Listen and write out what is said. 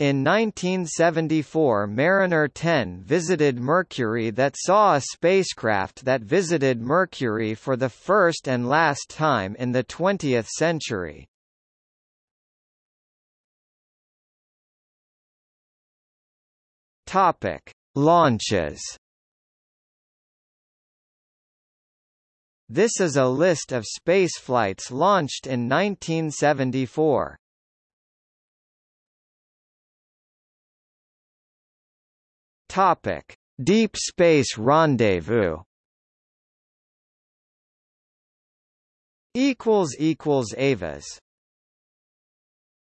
In 1974 Mariner 10 visited Mercury that saw a spacecraft that visited Mercury for the first and last time in the 20th century. Topic: Launches. This is a list of spaceflights launched in 1974. Topic: Deep Space Rendezvous. Equals equals Avis